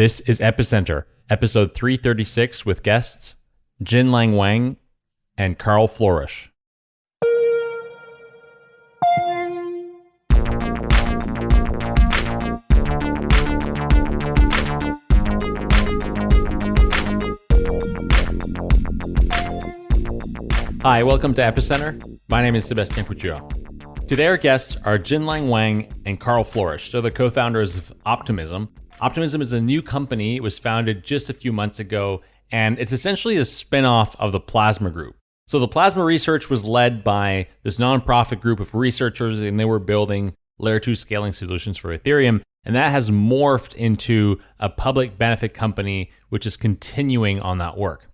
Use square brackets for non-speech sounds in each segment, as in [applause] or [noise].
This is Epicenter, episode 336 with guests Jinglin Wang and Karl Floersch. Hi, welcome to Epicenter. My name is Sebastian Couture. Today, our guests are Jinglin Wang and Karl Floersch. They're the co founders of Optimism. Optimism is a new company. It was founded just a few months ago, and it's essentially a spin off of the Plasma Group. So, the Plasma research was led by this nonprofit group of researchers, and they were building layer 2 scaling solutions for Ethereum. And that has morphed into a public benefit company, which is continuing on that work.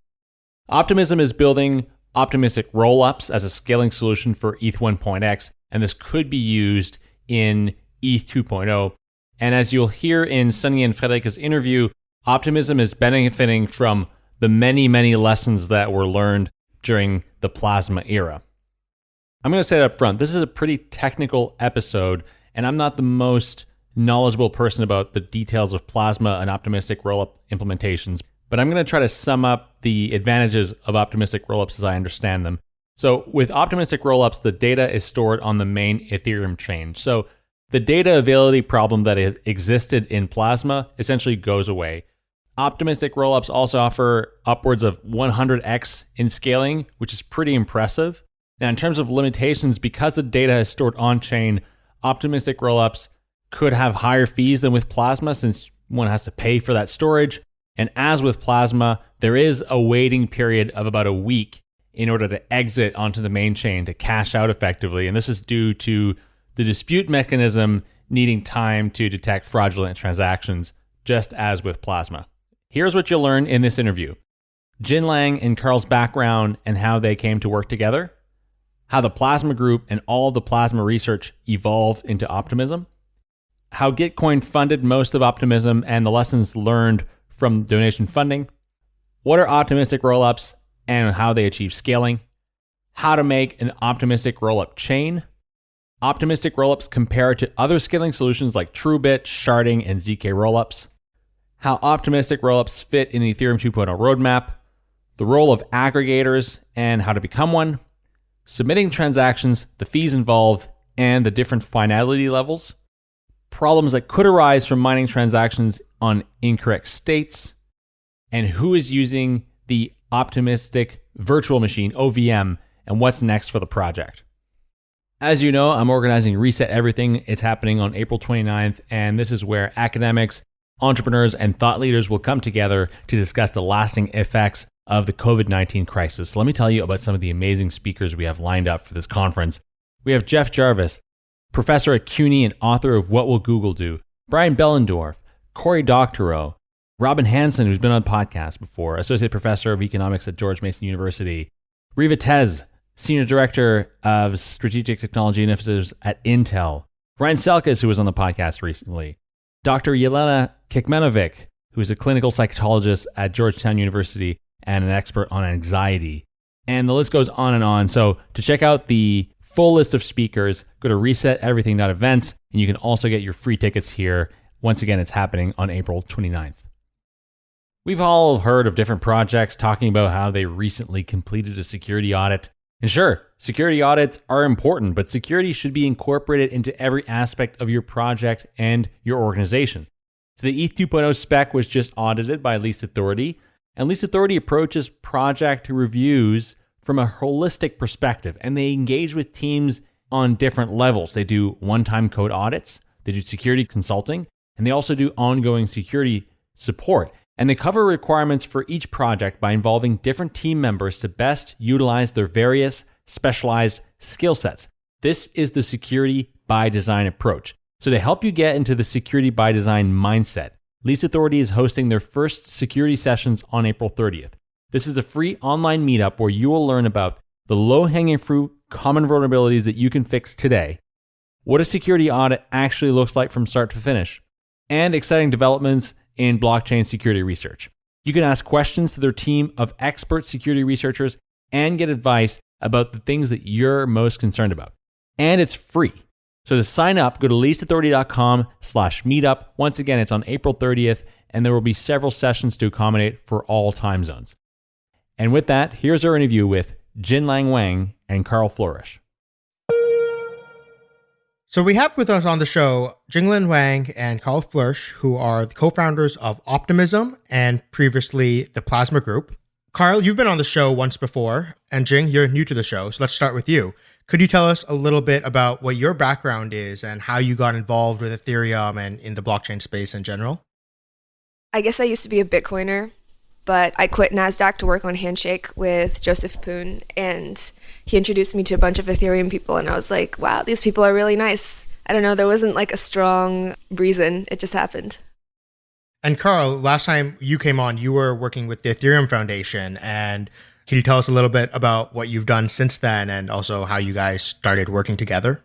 Optimism is building optimistic rollups as a scaling solution for ETH 1.x, and this could be used in ETH 2.0. And as you'll hear in Sunny and Friederike's interview, optimism is benefiting from the many, many lessons that were learned during the plasma era. I'm going to say it up front this is a pretty technical episode, and I'm not the most knowledgeable person about the details of plasma and optimistic rollup implementations but I'm going to try to sum up the advantages of optimistic rollups as I understand them. So, with optimistic rollups, the data is stored on the main Ethereum chain. So, the data availability problem that existed in Plasma essentially goes away. Optimistic rollups also offer upwards of 100x in scaling, which is pretty impressive. Now, in terms of limitations, because the data is stored on chain, optimistic rollups could have higher fees than with Plasma since one has to pay for that storage. And as with Plasma, there is a waiting period of about a week in order to exit onto the main chain to cash out effectively. And this is due to the dispute mechanism needing time to detect fraudulent transactions, just as with Plasma. Here's what you'll learn in this interview Jinglin and Karl's background and how they came to work together, how the Plasma Group and all the Plasma research evolved into Optimism, how Gitcoin funded most of Optimism and the lessons learned from donation funding, what are optimistic rollups and how they achieve scaling, how to make an optimistic rollup chain, optimistic rollups compared to other scaling solutions like TrueBit, sharding, and ZK rollups, how optimistic rollups fit in the Ethereum 2.0 roadmap, the role of aggregators and how to become one, submitting transactions, the fees involved, and the different finality levels, problems that could arise from mining transactions on incorrect states, and who is using the optimistic virtual machine, OVM, and what's next for the project. As you know, I'm organizing Reset Everything. It's happening on April 29th, and this is where academics, entrepreneurs, and thought leaders will come together to discuss the lasting effects of the COVID 19 crisis. So let me tell you about some of the amazing speakers we have lined up for this conference. We have Jeff Jarvis, professor at CUNY and author of What Will Google Do, Brian Behlendorf, Cory Doctorow, Robin Hanson, who's been on podcast before, Associate Professor of Economics at George Mason University, Riva Tez, Senior Director of Strategic Technology Initiatives at Intel, Ryan Selkis, who was on the podcast recently, Dr. Yelena Kecmanovic, who is a clinical psychologist at Georgetown University and an expert on anxiety. And the list goes on and on. So to check out the full list of speakers, go to reseteverything.events, and you can also get your free tickets here once again, it's happening on April 29th. We've all heard of different projects talking about how they recently completed a security audit. And sure, security audits are important, but security should be incorporated into every aspect of your project and your organization. So the ETH 2.0 spec was just audited by Least Authority, and Least Authority approaches project reviews from a holistic perspective, and they engage with teams on different levels. They do one time code audits, they do security consulting, and they also do ongoing security support. And they cover requirements for each project by involving different team members to best utilize their various specialized skill sets. This is the security by design approach. So, to help you get into the security by design mindset, Least Authority is hosting their first security sessions on April 30th. This is a free online meetup where you will learn about the low hanging fruit, common vulnerabilities that you can fix today, what a security audit actually looks like from start to finish, and exciting developments in blockchain security research. You can ask questions to their team of expert security researchers and get advice about the things that you're most concerned about. And it's free. So to sign up, go to leastauthority.com slash meetup. Once again, it's on April 30th, and there will be several sessions to accommodate for all time zones. And with that, here's our interview with Jinglin Wang and Karl Floersch. So we have with us on the show Jinglin Wang and Karl Floersch, who are the co-founders of Optimism and previously the Plasma Group. Karl, you've been on the show once before, and Jing, you're new to the show, so let's start with you. Could you tell us a little bit about what your background is and how you got involved with Ethereum and in the blockchain space in general? I guess I used to be a Bitcoiner, but I quit NASDAQ to work on Handshake with Joseph Poon, and he introduced me to a bunch of Ethereum people, and I was like, wow, these people are really nice. I don't know, there wasn't like a strong reason, it just happened. And Karl, last time you came on, you were working with the Ethereum Foundation, and can you tell us a little bit about what you've done since then and also how you guys started working together?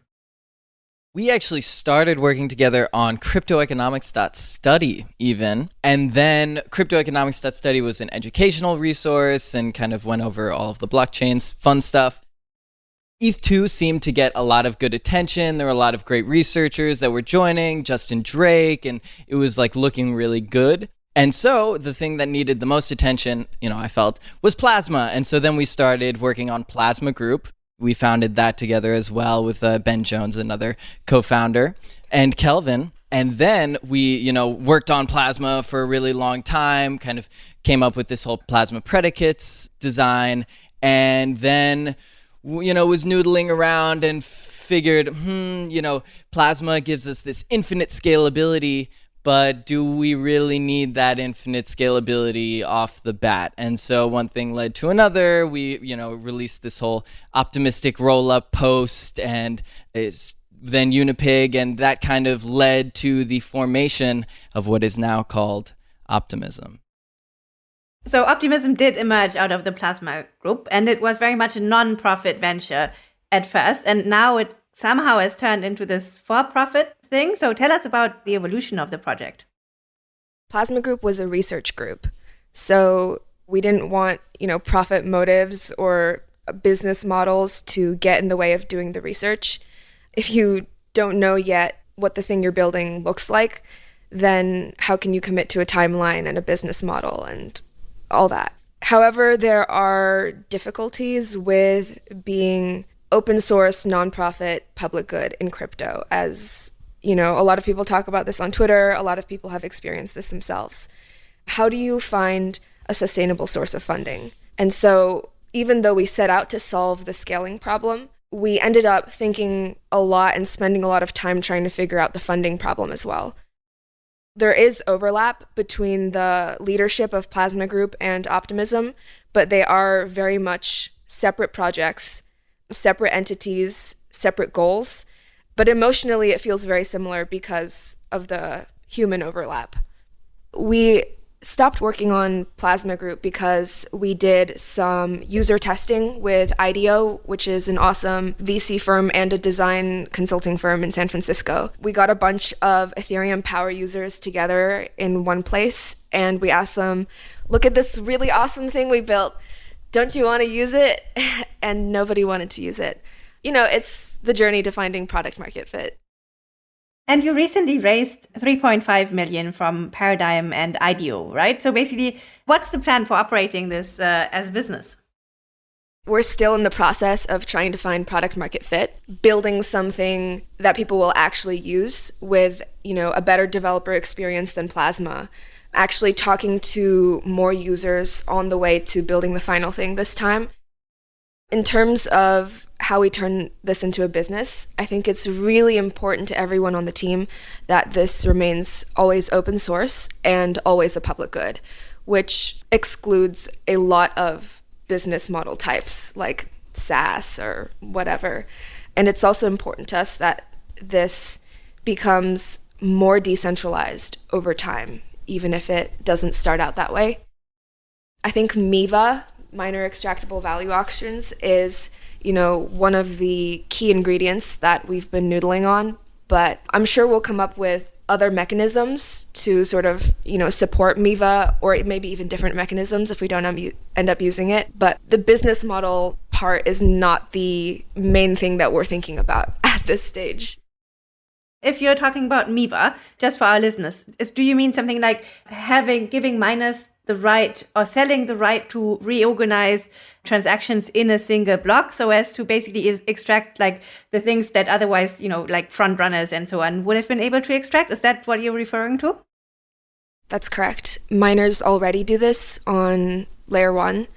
We actually started working together on cryptoeconomics.study even. And then cryptoeconomics.study was an educational resource and kind of went over all of the blockchains, fun stuff. ETH2 seemed to get a lot of good attention. There were a lot of great researchers that were joining, Justin Drake, and it was like looking really good. And so the thing that needed the most attention, you know, I felt was Plasma. And so then we started working on Plasma Group, we founded that together as well with uh, Ben Jones, another co-founder, and Kelvin. And then we, you know, worked on Plasma for a really long time, kind of came up with this whole Plasma predicates design, and then, you know, was noodling around and figured, hmm, you know, Plasma gives us this infinite scalability, but do we really need that infinite scalability off the bat? And so one thing led to another. We, you know, released this whole optimistic roll up post and then Unipig, and that kind of led to the formation of what is now called Optimism. So Optimism did emerge out of the Plasma group, and it was very much a non-profit venture at first, and now it somehow has turned into this for-profit thing. So tell us about the evolution of the project. Plasma Group was a research group. So we didn't want, you know, profit motives or business models to get in the way of doing the research. If you don't know yet what the thing you're building looks like, then how can you commit to a timeline and a business model and all that? However, there are difficulties with being open source, nonprofit, public good in crypto, as you know, a lot of people talk about this on Twitter. A lot of people have experienced this themselves. How do you find a sustainable source of funding? And so, even though we set out to solve the scaling problem, we ended up thinking a lot and spending a lot of time trying to figure out the funding problem as well. There is overlap between the leadership of Plasma Group and Optimism, but they are very much separate projects, separate entities, separate goals. But emotionally, it feels very similar because of the human overlap. We stopped working on Plasma Group because we did some user testing with IDEO, which is an awesome VC firm and a design consulting firm in San Francisco. We got a bunch of Ethereum power users together in one place and we asked them, look at this really awesome thing we built. Don't you want to use it? [laughs] And nobody wanted to use it. You know, it's the journey to finding product market fit. And you recently raised 3.5 million from Paradigm and IDEO, right? So basically, what's the plan for operating this uh, as a business? We're still in the process of trying to find product market fit, building something that people will actually use with, you know, a better developer experience than Plasma. Actually talking to more users on the way to building the final thing this time. In terms of how we turn this into a business. I think it's really important to everyone on the team that this remains always open source and always a public good, which excludes a lot of business model types like SaaS or whatever. And it's also important to us that this becomes more decentralized over time, even if it doesn't start out that way. I think MEVA, miner extractable value auctions, is you know, one of the key ingredients that we've been noodling on. But I'm sure we'll come up with other mechanisms to sort of, you know, support MEVA or maybe even different mechanisms if we don't end up using it. But the business model part is not the main thing that we're thinking about [laughs] at this stage. If you're talking about MEVA, just for our listeners, is, do you mean something like having giving miners the right or selling the right to reorganize transactions in a single block so as to basically extract like the things that otherwise, you know, like front runners and so on would have been able to extract? Is that what you're referring to? That's correct. Miners already do this on layer one,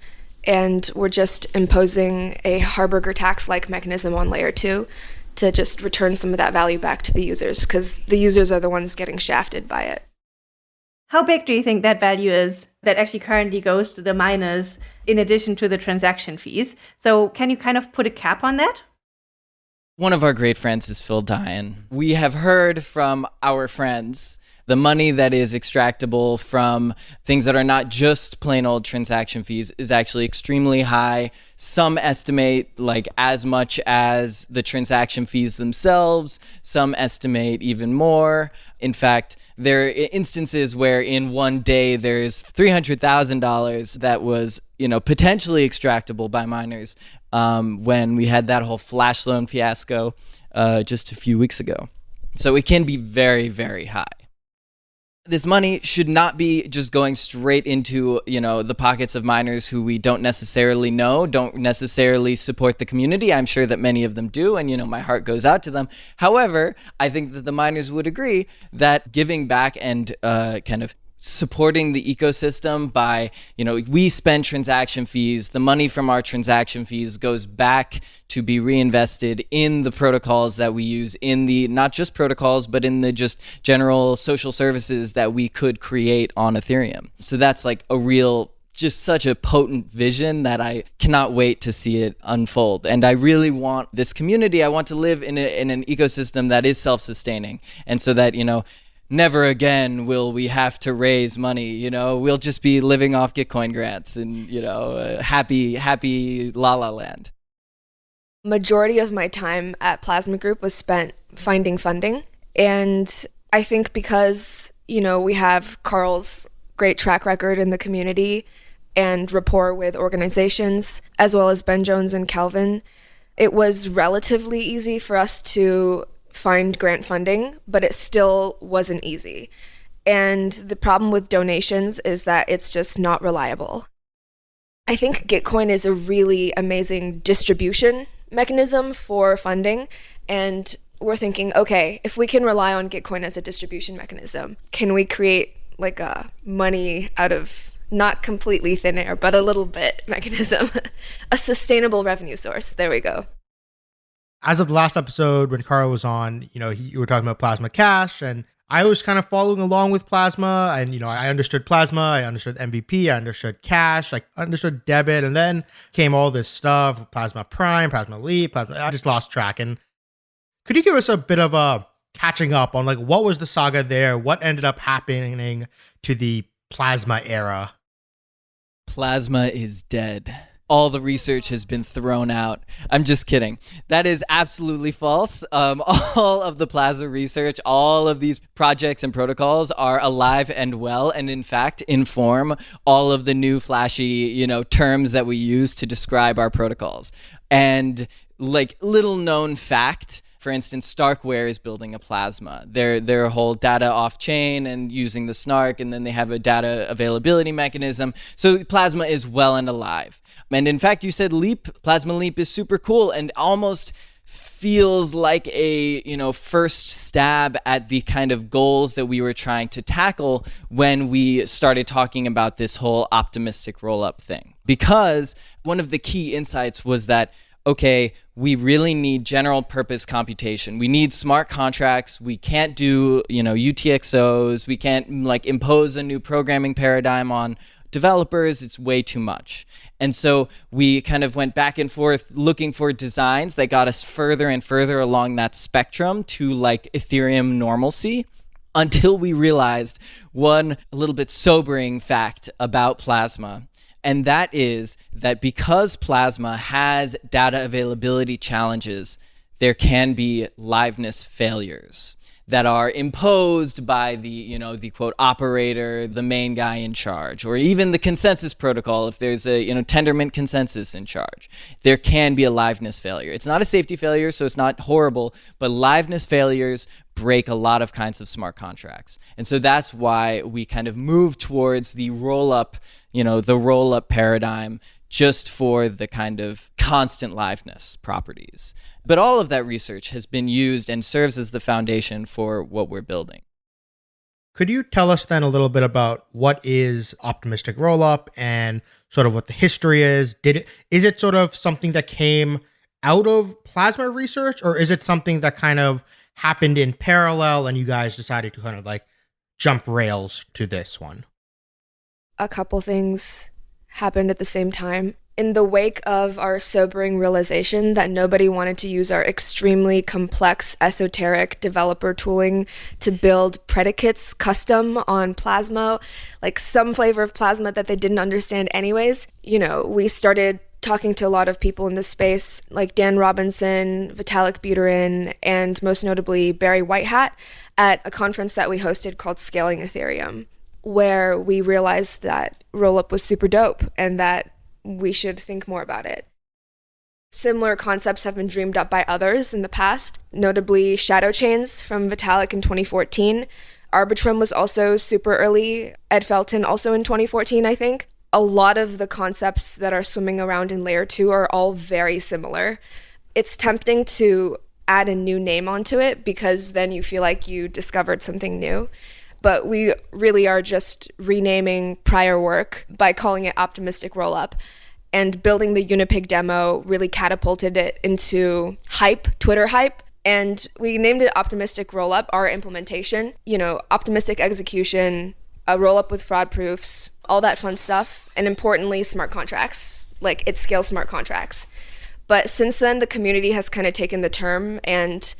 and we're just imposing a Harberger tax like mechanism on layer two to just return some of that value back to the users because the users are the ones getting shafted by it. How big do you think that value is that actually currently goes to the miners in addition to the transaction fees? So, can you kind of put a cap on that? One of our great friends is Phil Daian. We have heard from our friends the money that is extractable from things that are not just plain old transaction fees is actually extremely high. Some estimate like as much as the transaction fees themselves, some estimate even more. In fact, there are instances where in one day there's $300,000 that was, you know, potentially extractable by miners um, when we had that whole flash loan fiasco uh, just a few weeks ago. So it can be very, very high this money should not be just going straight into you know the pockets of miners who we don't necessarily know don't necessarily support the community. I'm sure that many of them do and you know my heart goes out to them. However i think that the miners would agree that giving back and uh, kind of supporting the ecosystem by, you know, we spend transaction fees. The money from our transaction fees goes back to be reinvested in the protocols that we use, in the not just protocols, but in the just general social services that we could create on Ethereum. So that's like a real just such a potent vision that I cannot wait to see it unfold. And I really want this community, I want to live in, a, in an ecosystem that is self sustaining. And so that, you know, never again will we have to raise money. You know, we'll just be living off Gitcoin grants and you know, uh, happy, happy la la land. Majority of my time at Plasma Group was spent finding funding, and I think because you know we have Karl's great track record in the community and rapport with organizations, as well as Ben Jones and Kelvin, it was relatively easy for us to find grant funding, but it still wasn't easy. And the problem with donations is that it's just not reliable. I think Gitcoin is a really amazing distribution mechanism for funding. And we're thinking, okay, if we can rely on Gitcoin as a distribution mechanism, can we create like a money out of not completely thin air, but a little bit [laughs] mechanism, [laughs] a sustainable revenue source? There we go as of the last episode when Karl was on, you know, he, you were talking about Plasma Cash, and I was kind of following along with Plasma, and you know, I understood Plasma, I understood MVP, I understood Cash, I understood debit, and then came all this stuff, Plasma Prime, Plasma Leap, Plasma. I just lost track. And could you give us a bit of a catching up on like what was the saga there? What ended up happening to the Plasma era? Plasma is dead all the research has been thrown out. I'm just kidding. That is absolutely false. Um, [laughs] all of the Plasma research, all of these projects and protocols are alive and well, and in fact inform all of the new flashy, you know, terms that we use to describe our protocols. And like little known fact for instance, Starkware is building a Plasma. Their their whole data off chain and using the Snark, and then they have a data availability mechanism. So Plasma is well and alive. And in fact, you said Leap, Plasma Leap is super cool and almost feels like a you know first stab at the kind of goals that we were trying to tackle when we started talking about this whole optimistic roll up thing because one of the key insights was that okay, we really need general purpose computation. We need smart contracts. We can't do, you know, UTXOs. We can't mm, like impose a new programming paradigm on developers. It's way too much. And so we kind of went back and forth looking for designs that got us further and further along that spectrum to like Ethereum normalcy until we realized one a little bit sobering fact about Plasma and that is that because Plasma has data availability challenges, there can be liveness failures. that are imposed by the, you know, the quote operator, the main guy in charge, or even the consensus protocol if there's a, you know, Tendermint consensus in charge. There can be a liveness failure. It's not a safety failure, so it's not horrible, but liveness failures break a lot of kinds of smart contracts. And so that's why we kind of move towards the roll up, you know, the roll up paradigm just for the kind of constant liveness properties. But all of that research has been used and serves as the foundation for what we're building. Could you tell us then a little bit about what is optimistic rollup and sort of what the history is? Did it is it sort of something that came out of plasma research or is it something that kind of happened in parallel and you guys decided to kind of like jump rails to this one? A couple things happened at the same time. In the wake of our sobering realization that nobody wanted to use our extremely complex, esoteric developer tooling to build predicates custom on Plasma, like some flavor of Plasma that they didn't understand, anyways, you know, we started talking to a lot of people in this space, like Dan Robinson, Vitalik Buterin, and most notably Barry Whitehat, at a conference that we hosted called Scaling Ethereum where we realized that rollup was super dope and that we should think more about it. Similar concepts have been dreamed up by others in the past, notably shadow chains from Vitalik in 2014. Arbitrum was also super early, Ed Felten also in 2014, I think. A lot of the concepts that are swimming around in layer 2 are all very similar. It's tempting to add a new name onto it because then you feel like you discovered something new but we really are just renaming prior work by calling it Optimistic Rollup. And building the Unipig demo really catapulted it into hype, Twitter hype. And we named it Optimistic Rollup, our implementation. You know, optimistic execution, a rollup with fraud proofs, all that fun stuff. And importantly, smart contracts. Like it scales smart contracts. But since then, the community has kind of taken the term and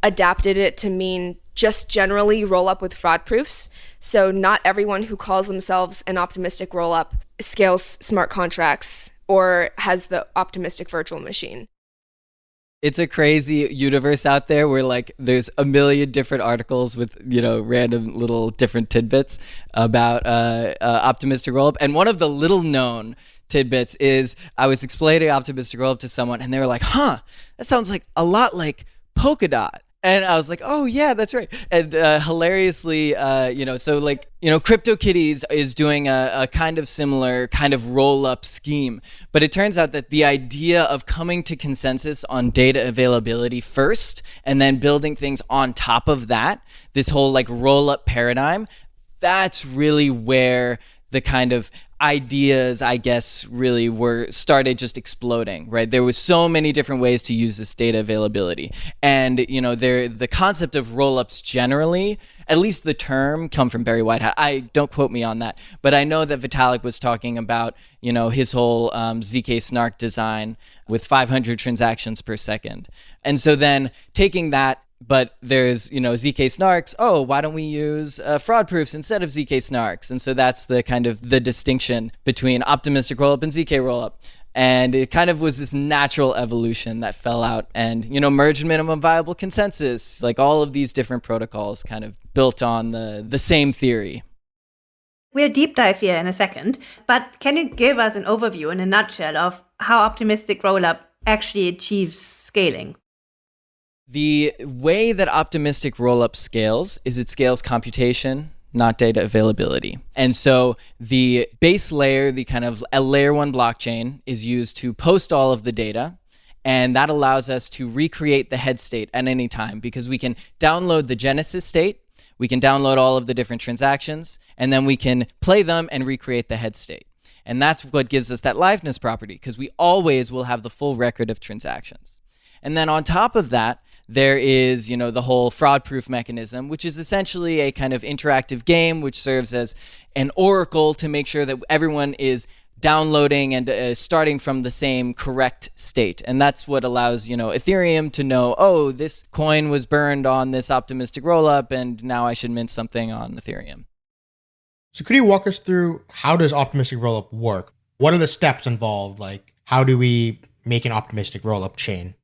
adapted it to mean just generally roll up with fraud proofs. So not everyone who calls themselves an optimistic roll up scales smart contracts or has the optimistic virtual machine. It's a crazy universe out there where like there's a million different articles with you know random little different tidbits about uh, uh, optimistic rollup, and one of the little known tidbits is I was explaining optimistic roll up to someone, and they were like, "Huh, that sounds like a lot like Polkadot." And I was like, oh yeah, that's right. And uh, hilariously, uh, you know, so like you know, CryptoKitties is doing a, a kind of similar kind of roll up scheme, but it turns out that the idea of coming to consensus on data availability first, and then building things on top of that, this whole like roll up paradigm, that's really where the kind of ideas i guess really were started just exploding right? There was so many different ways to use this data availability. And you know there the concept of rollups generally at least the term come from barry whitehat i don't quote me on that but i know that vitalik was talking about you know his whole um, zk snark design with 500 transactions per second. And so then taking that but there's you know zk snarks. Oh why don't we use uh, fraud proofs instead of zk snarks? And so that's the kind of the distinction between optimistic rollup and zk rollup and it kind of was this natural evolution that fell out and you know merge minimum viable consensus like all of these different protocols kind of built on the the same theory. We'll deep dive here in a second, but can you give us an overview in a nutshell of how optimistic rollup actually achieves scaling? The way that optimistic rollup scales is it scales computation, not data availability. And so the base layer, the kind of a layer one blockchain, is used to post all of the data. And that allows us to recreate the head state at any time because we can download the genesis state, we can download all of the different transactions, and then we can play them and recreate the head state. And that's what gives us that liveness property because we always will have the full record of transactions. And then on top of that, there is, you know, the whole fraud proof mechanism, which is essentially a kind of interactive game which serves as an oracle to make sure that everyone is downloading and uh, starting from the same correct state. And that's what allows, you know, Ethereum to know, oh, this coin was burned on this optimistic rollup and now I should mint something on Ethereum. So could you walk us through how does optimistic rollup work? What are the steps involved? Like how do we make an optimistic rollup chain?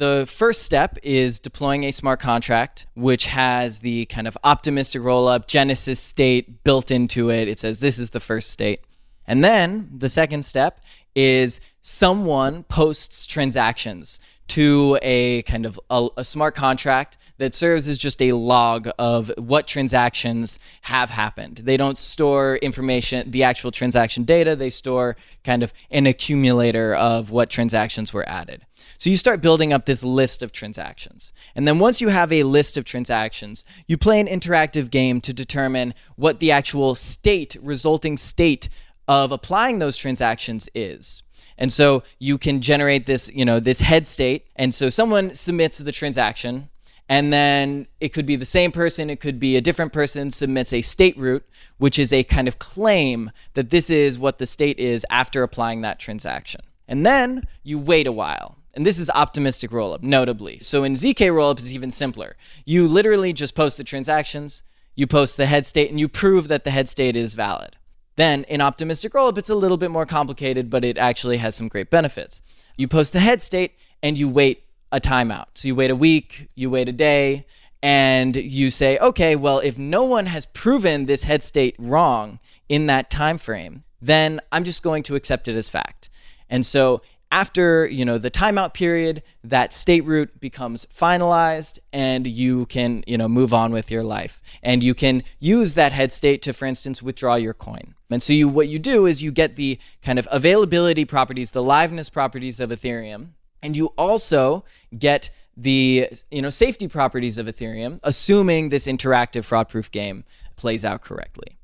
The first step is deploying a smart contract, which has the kind of optimistic rollup Genesis state built into it. It says this is the first state. And then the second step is someone posts transactions to a kind of a, a, smart contract that serves as just a log of what transactions have happened. They don't store information, the actual transaction data, they store kind of an accumulator of what transactions were added. So you start building up this list of transactions. And then once you have a list of transactions, you play an interactive game to determine what the actual state, resulting state of applying those transactions is. And so you can generate this, you know, this head state. And so someone submits the transaction and then it could be the same person, it could be a different person submits a state root, which is a kind of claim that this is what the state is after applying that transaction. And then you wait a while. And this is optimistic rollup, notably. So in ZK rollup, it's even simpler. You literally just post the transactions, you post the head state, and you prove that the head state is valid. Then in optimistic rollup, it's a little bit more complicated, but it actually has some great benefits. You post the head state and you wait a timeout. So you wait a week, you wait a day, and you say, okay, well, if no one has proven this head state wrong in that time frame, then I'm just going to accept it as fact. And so after you know the timeout period that state root becomes finalized and you can you know move on with your life and you can use that head state to for instance withdraw your coin and so you what you do is you get the kind of availability properties the liveness properties of ethereum and you also get the you know safety properties of ethereum assuming this interactive fraud proof game plays out correctly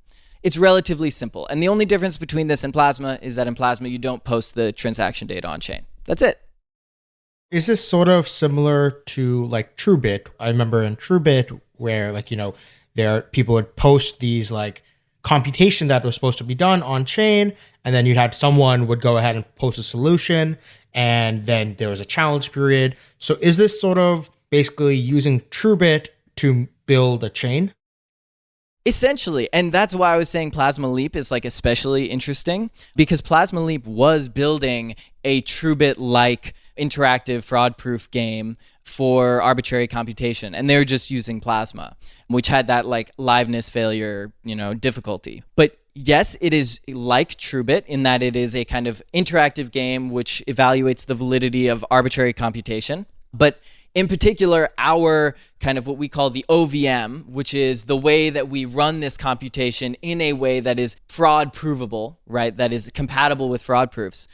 it's relatively simple. And the only difference between this and Plasma is that in Plasma, you don't post the transaction data on chain. That's it. Is this sort of similar to like TrueBit? I remember in TrueBit where like, you know, there are people would post these like computation that was supposed to be done on chain and then you'd have someone would go ahead and post a solution and then there was a challenge period. So is this sort of basically using TrueBit to build a chain? Essentially, and that's why I was saying Plasma Leap is like especially interesting because Plasma Leap was building a TrueBit like interactive fraud proof game for arbitrary computation and they're just using Plasma, which had that like liveness failure, you know, difficulty. But yes, it is like TrueBit in that it is a kind of interactive game which evaluates the validity of arbitrary computation. But in particular, our kind of what we call the OVM, which is the way that we run this computation in a way that is fraud provable, right? That is compatible with fraud proofs.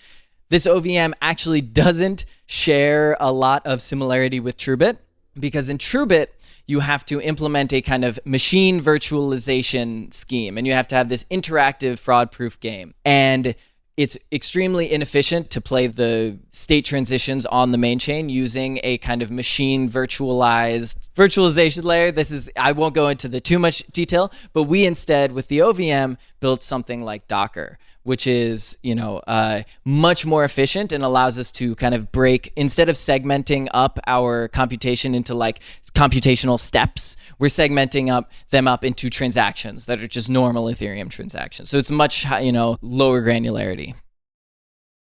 This OVM actually doesn't share a lot of similarity with TrueBit because in TrueBit, you have to implement a kind of machine virtualization scheme and you have to have this interactive fraud proof game. And it's extremely inefficient to play the state transitions on the main chain using a kind of machine virtualized virtualization layer. This is, I won't go into the too much detail, but we instead with the OVM built something like Docker, which is, you know, uh, much more efficient and allows us to kind of break, instead of segmenting up our computation into like computational steps, we're segmenting up them up into transactions that are just normal Ethereum transactions. So it's much, you know, lower granularity.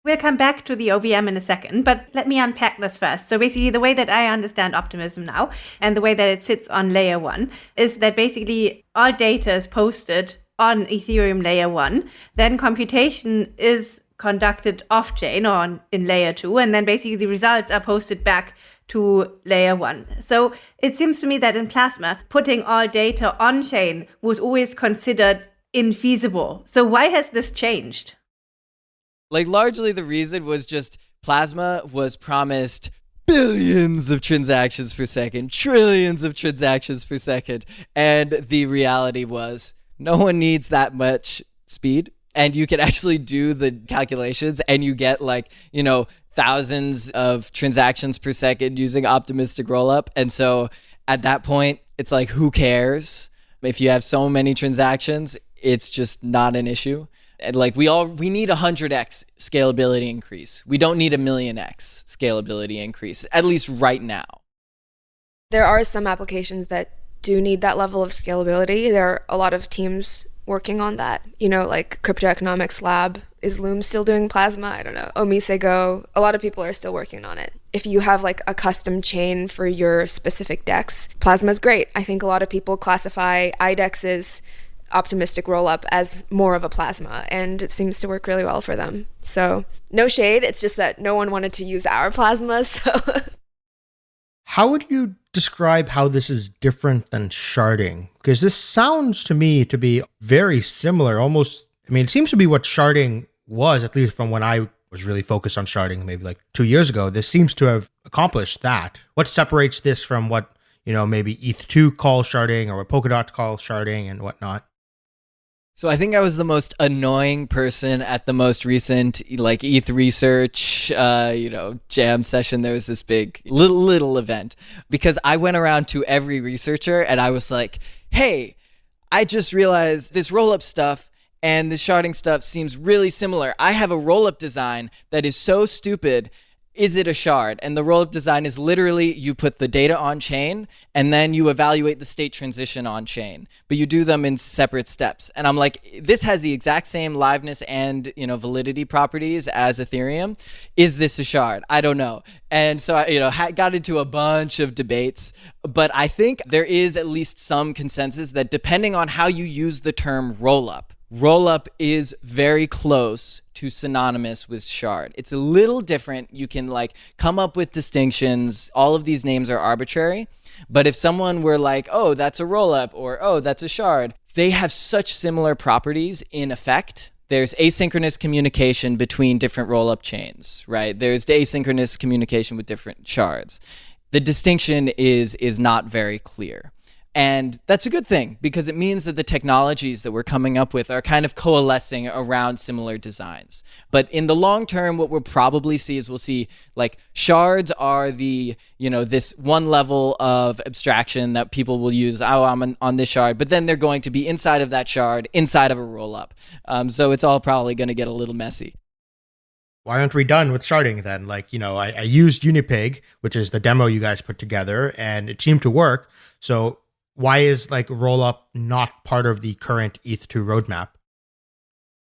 We'll come back to the OVM in a second, but let me unpack this first. So basically, the way that I understand Optimism now and the way that it sits on layer one is that basically all data is posted on Ethereum layer one. Then computation is conducted off chain or on, in layer two. And then basically the results are posted back to layer one. So it seems to me that in Plasma, putting all data on chain was always considered infeasible. So why has this changed? Like largely the reason was just Plasma was promised billions of transactions per second, trillions of transactions per second, and the reality was no one needs that much speed and you can [laughs] actually do the calculations and you get like, you know, thousands of transactions per second using optimistic rollup. And so at that point, it's like who cares? If you have so many transactions, it's just not an issue. And like we all we need a 100x scalability increase. We don't need a million x scalability increase at least right now. There are some applications that do need that level of scalability. There are a lot of teams working on that. You know, like Crypto Economics Lab is Loom still doing Plasma? I don't know. Omise Go. A lot of people are still working on it. If you have like a custom chain for your specific DEX, Plasma is great. I think a lot of people classify IDEX's optimistic rollup as more of a plasma and it seems to work really well for them. So, no shade, it's just that no one wanted to use our plasma, [laughs] so How would you describe how this is different than sharding? Because this sounds to me to be very similar, almost. I mean, it seems to be what sharding was, at least from when I was really focused on sharding maybe like two years ago. This seems to have accomplished that. What separates this from what, you know, maybe ETH2 calls sharding or what Polkadot calls sharding and whatnot? So I think I was the most annoying person at the most recent like ETH research, uh, you know, jam session. There was this big little little event because I went around to every researcher and I was like, "Hey, I just realized this roll up stuff." And this sharding stuff seems really similar. I have a roll up design that is so stupid is it a shard? And the rollup design is literally you put the data on chain and then you evaluate the state transition on chain, but you do them in separate steps. And I'm like, this has the exact same liveness and you know validity properties as Ethereum. Is this a shard? I don't know. And so I, you know, got into a bunch of debates, but I think there is at least some consensus that depending on how you use the term rollup, rollup is very close to synonymous with shard. It's a little different. You can like come up with distinctions. All of these names are arbitrary. But if someone were like, oh, that's a rollup or oh, that's a shard, they have such similar properties in effect. There's asynchronous communication between different rollup chains, right? There's asynchronous communication with different shards. The distinction is is not very clear. And that's a good thing because it means that the technologies that we're coming up with are kind of coalescing around similar designs. But in the long term, what we'll probably see is we'll see like shards are the, you know, this one level of abstraction that people will use. Oh, I'm on this shard. But then they're going to be inside of that shard, inside of a roll up. Um, so it's all probably going to get a little messy why aren't we done with sharding then? Like, you know, I, I, used Unipig, which is the demo you guys put together, and it seemed to work. So why is like rollup not part of the current ETH2 roadmap?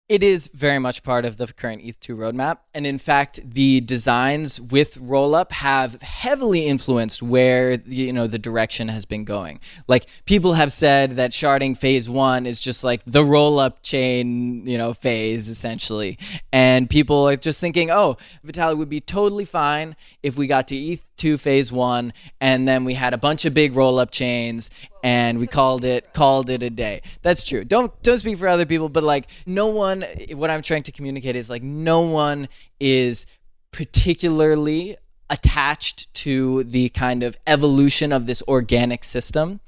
It is very much part of the current ETH2 roadmap. And in fact, the designs with rollup have heavily influenced where you know the direction has been going. Like people have said that sharding phase one is just like the rollup chain, you know, phase essentially. And people are just thinking, oh, Vitalik would be totally fine if we got to ETH2 phase one and then we had a bunch of big rollup chains and we called it called it a day. That's true. Don't don't speak for other people, but like no one what I'm trying to communicate is like no one is particularly attached to the kind of evolution of this organic system.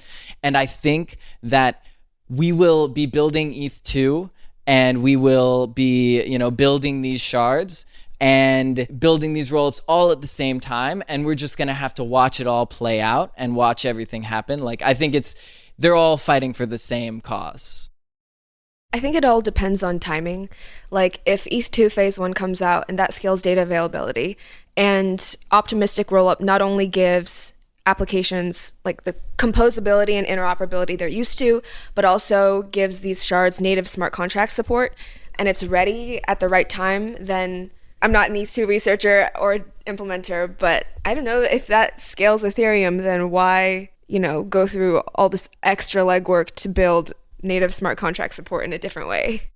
And I think that we will be building ETH2 and we will be, you know, building these shards and building these rollups all at the same time and we're just going to have to watch it all play out and watch everything happen like i think it's they're all fighting for the same cause I think it all depends on timing. Like if ETH2 phase 1 comes out and that scales data availability and optimistic rollup not only gives applications like the composability and interoperability they're used to, but also gives these shards native smart contract support and it's ready at the right time, then I'm not an ETH2 researcher or implementer, but I don't know if that scales Ethereum, then why, you know, go through all this extra legwork to build native smart contract support in a different way?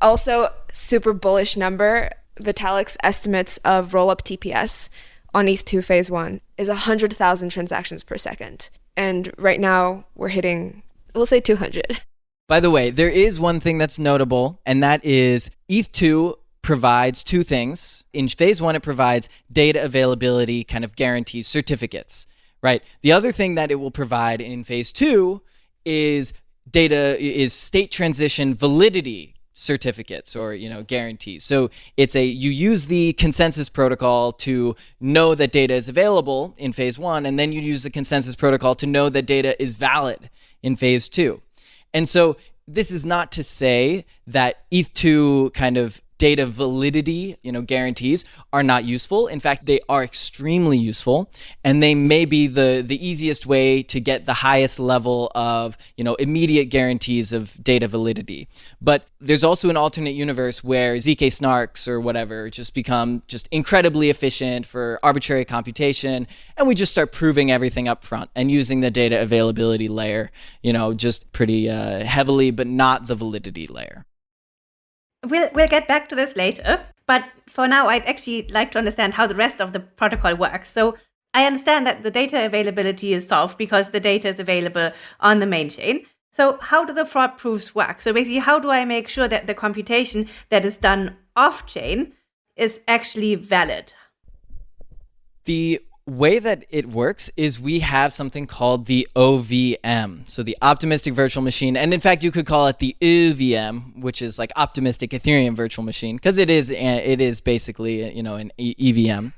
Also, super bullish number, Vitalik's estimates of rollup TPS on ETH2 phase one is 100,000 transactions per second. And right now we're hitting, we'll say 200. By the way, there is one thing that's notable, and that is ETH2 provides two things. In phase one, it provides data availability kind of guarantees, certificates, right? The other thing that it will provide in phase two is data, is state transition validity certificates or you know guarantees so it's a you use the consensus protocol to know that data is available in phase one and then you use the consensus protocol to know that data is valid in phase two and so this is not to say that eth2 kind of data validity, you know, guarantees are not useful. In fact, they are extremely useful and they may be the the easiest way to get the highest level of, you know, immediate guarantees of data validity. But there's also an alternate universe where zk snarks or whatever just become just incredibly efficient for arbitrary computation and we just start proving everything up front and using the data availability layer, you know, just pretty uh, heavily but not the validity layer. We'll, we'll get back to this later, but for now, I'd actually like to understand how the rest of the protocol works. So I understand that the data availability is solved because the data is available on the main chain. So how do the fraud proofs work? So basically, how do I make sure that the computation that is done off chain is actually valid? The way that it works is we have something called the OVM, so the optimistic virtual machine, and in fact you could call it the EVM, which is like optimistic Ethereum virtual machine, because it is eh, it is basically eh, you know an EVM,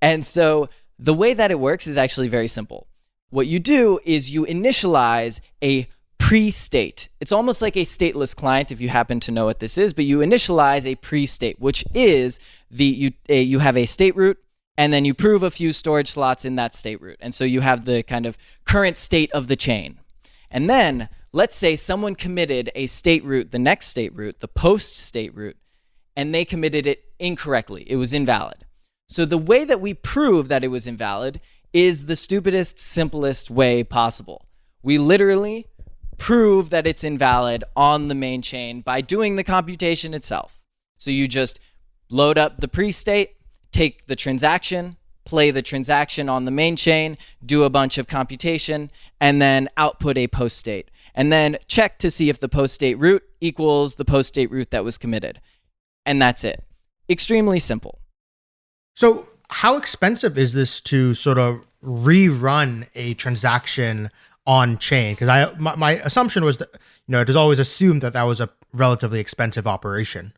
and so the way that it works is actually very simple. What you do is you initialize a pre-state. It's almost like a stateless client if you happen to know what this is, but you initialize a pre-state, which is the you a, you have a state root and then you prove a few storage slots in that state root. And so you have the kind of current state of the chain. And then let's say someone committed a state root, the next state root, the post state root, and they committed it incorrectly. It was invalid. So the way that we prove that it was invalid is the stupidest, simplest way possible. We literally prove that it's invalid on the main chain by doing the computation itself. So you just load up the pre-state, take the transaction, play the transaction on the main chain, do a bunch of computation, and then output a post state. And then check to see if the post state root equals the post state root that was committed. And that's it. Extremely simple. So, how expensive is this to sort of rerun a transaction on chain? Because I my, my assumption was that you know it is always assumed that that was a relatively expensive operation.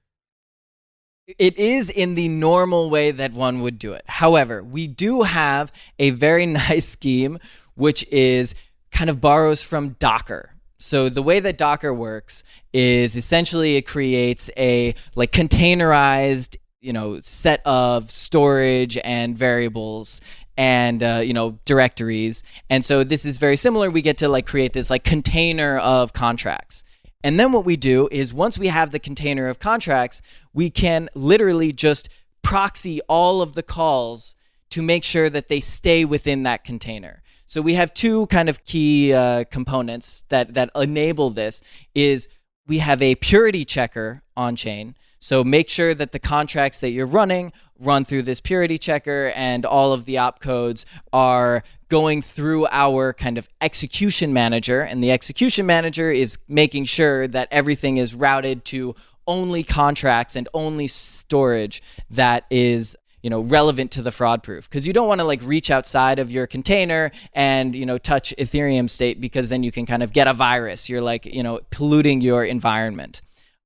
It is in the normal way that one would do it. However, we do have a very [laughs] nice scheme, which is kind of borrows from Docker. So the way that Docker works is essentially it creates a like containerized, you know, set of storage and variables and uh, you know directories. And so this is very similar. We get to like create this like container of contracts. And then what we do is once we have the container of contracts, we can literally just proxy all of the calls to make sure that they stay within that container. So we have two kind of key uh, components that that enable this is we have a purity checker on chain. So make sure that the contracts that you're running run through this purity checker and all of the opcodes are going through our kind of execution manager. And the execution manager is making sure that everything is routed to only contracts and only storage that is you know relevant to the fraud proof. Because you don't want to like reach outside of your container and you know touch ethereum state because then you can kind of get a virus. You're like you know polluting your environment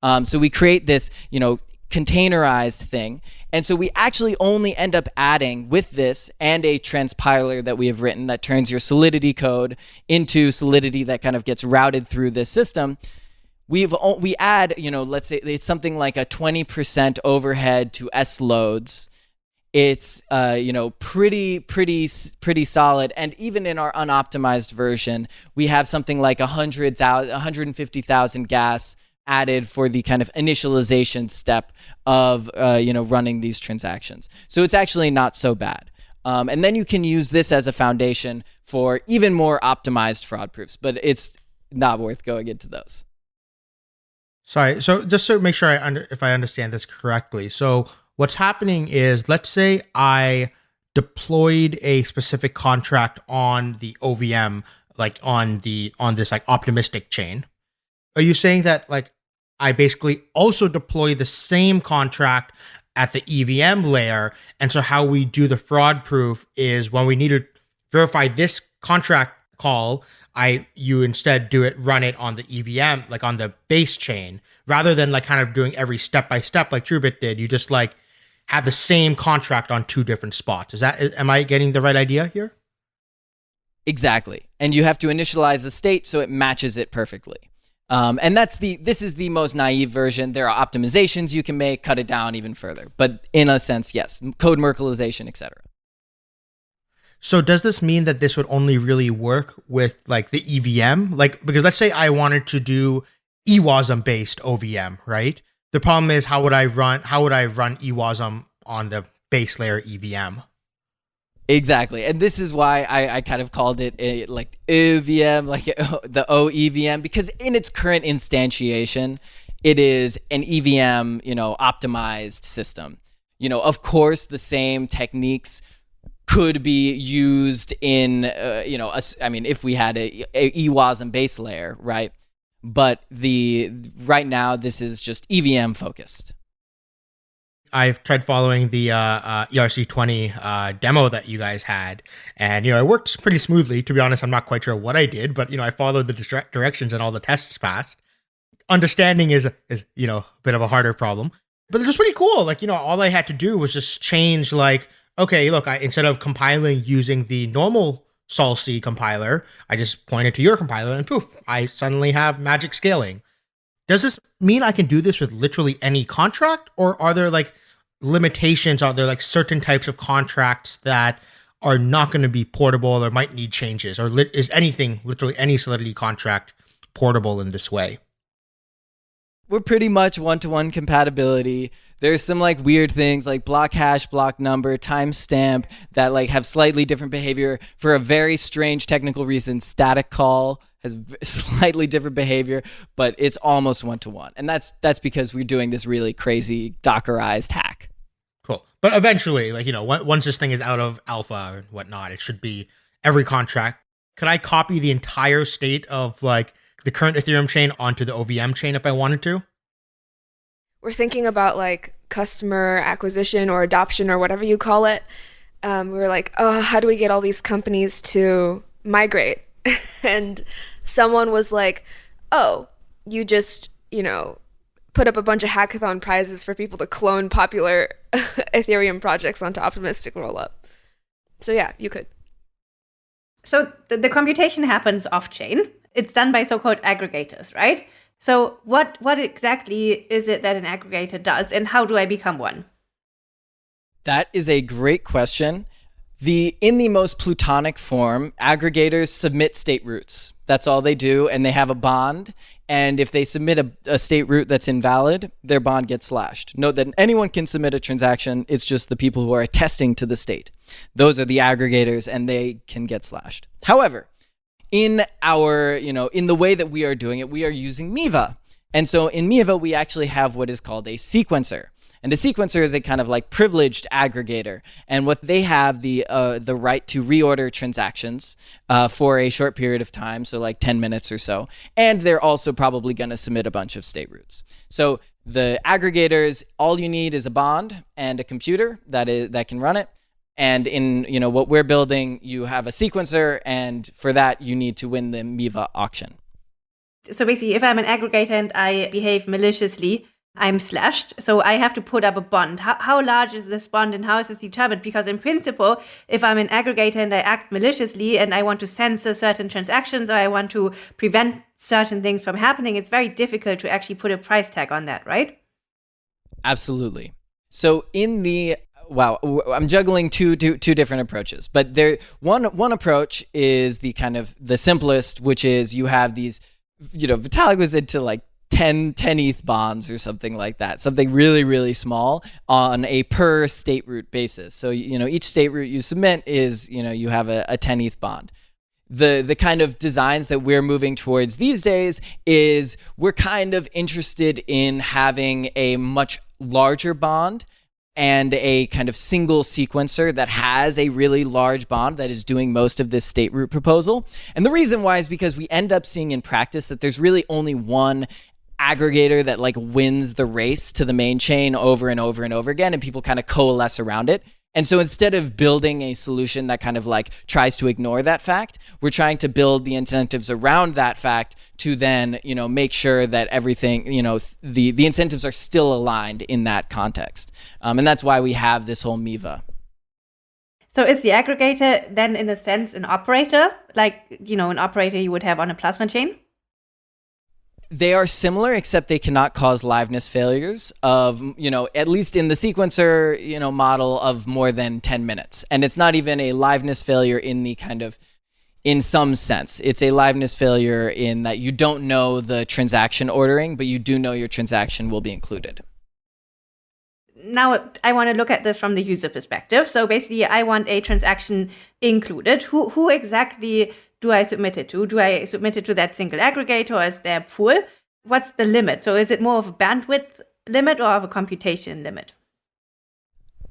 um, so we create this you know containerized thing. And so we actually only end up adding with this and a transpiler that we have written that turns your solidity code into solidity that kind of gets routed through this system. We've we add, you know, let's say it's something like a 20% overhead to S loads. It's uh, you know pretty pretty pretty solid, and even in our unoptimized version, we have something like 100,000 150,000 gas added for the kind of initialization step of uh, you know running these transactions. So it's actually not so bad. Um, and then you can use this as a foundation for even more optimized fraud proofs, but it's not worth going into those. Sorry. So just to make sure I under, if I understand this correctly. So what's happening is let's say I deployed a specific contract on the OVM like on the on this like optimistic chain. Are you saying that like I basically also deploy the same contract at the EVM layer. And so how we do the fraud proof is when we need to verify this contract call, I you instead do it run it on the EVM, like on the base chain, rather than like kind of doing every step by step like TrueBit did. You just like have the same contract on two different spots. Is that am I getting the right idea here? Exactly. And you have to initialize the state so it matches it perfectly. Um, and that's the this is the most naive version. There are optimizations you can make, cut it down even further. But in a sense, yes, code Merkleization, etc. So does this mean that this would only really work with like the EVM? Like because let's say I wanted to do EWASM based OVM, right? The problem is how would I run how would I run EWASM on the base layer EVM? Exactly, and this is why I, I kind of called it a, like EVM, [laughs] like the OEVM, because in its current instantiation, it is an EVM, you know, optimized system. You know, of course, the same techniques could be used in, uh, you know, a, I mean, if we had a, a EWASM base layer, right? But the right now, this is just EVM focused. I've tried following the uh, uh, ERC20 uh, demo that you guys had, and you know it worked pretty smoothly. To be honest, I'm not quite sure what I did, but you know I followed the directions and all the tests passed. Understanding is is you know a bit of a harder problem, but it was pretty cool. Like you know all I had to do was just change like okay, look, I instead of compiling using the normal solc compiler, I just pointed to your compiler and poof, I suddenly have magic scaling. Does this mean I can do this with literally any contract, or are there like limitations? Are there like certain types of contracts that are not going to be portable or might need changes, or is anything literally any Solidity contract portable in this way? We're pretty much one-to-one compatibility there's some like weird things like block hash, block number, timestamp that like have slightly different behavior for a very strange technical reason. Static call has [laughs] slightly different behavior, but it's almost one to one, and that's that's because we're doing this really crazy Dockerized hack. Cool, but eventually, like you know, once this thing is out of alpha and whatnot, it should be every contract. Could I copy the entire state of like the current Ethereum chain onto the OVM chain if I wanted to? we're thinking about like customer acquisition or adoption or whatever you call it. Um, we were like, oh, how do we get all these companies to migrate? [laughs] and someone was like, oh, you just, you know, put up a bunch of hackathon prizes for people to clone popular [laughs] Ethereum projects onto Optimistic Rollup. So yeah, you could. So the, the computation happens off chain. It's done by so-called aggregators, right? So what what exactly is it that an aggregator does and how do I become one? That is a great question. The in the most plutonic form, aggregators submit state roots. That's all they do and they have a bond and if they submit a, a, state root that's invalid, their bond gets slashed. Note that anyone can submit a transaction, it's just the people who are attesting to the state. Those are the aggregators and they can get slashed. However, in our, you know, in the way that we are doing it, we are using MEVA. And so in MEVA, we actually have what is called a sequencer. And a sequencer is a kind of like privileged aggregator. And what they have the uh, the right to reorder transactions uh, for a short period of time, so like 10 minutes or so. And they're also probably going to submit a bunch of state roots. So the aggregators, all you need is a bond and a computer that is that can run it. And in you know what we're building, you have a sequencer, and for that you need to win the MEVA auction. So basically, if I'm an aggregator and I behave maliciously, I'm slashed. So I have to put up a bond. How, how large is this bond and how is this determined? Because in principle, if I'm an aggregator and I act maliciously and I want to censor certain transactions or I want to prevent certain things from happening, it's very difficult to actually put a price tag on that, right? Absolutely. So in the wow, I'm juggling two, two, two different approaches. But there, one, one approach is the kind of the simplest, which is you have these, you know, Vitalik was into like 10, 10 ETH bonds or something like that, something really, really small on a per state root basis. So, you know, each state root you submit is, you know, you have a, a 10 ETH bond the the kind of designs that we're moving towards these days is we're kind of interested in having a much larger bond and a kind of single sequencer that has a really large bond that is doing most of this state root proposal. And the reason why is because we end up seeing in practice that there's really only one aggregator that like wins the race to the main chain over and over and over again and people kind of coalesce around it. And so instead of building a solution that kind of like tries to ignore that fact, we're trying to build the incentives around that fact to then, you know, make sure that everything, you know, the, the incentives are still aligned in that context. Um, and that's why we have this whole MEVA. So is the aggregator then in a sense an operator, like, you know, an operator you would have on a plasma chain? They are similar, except they cannot cause liveness failures of, you know, at least in the sequencer, you know, model of more than 10 minutes. And it's not even a liveness failure in the kind of, in some sense. It's a liveness failure in that you don't know the transaction ordering, but you do know your transaction will be included. Now I want to look at this from the user perspective. So basically, I want a transaction included. Who who exactly do I submit it to? Do I submit it to that single aggregator or is there a pool? What's the limit? So is it more of a bandwidth limit or of a computation limit?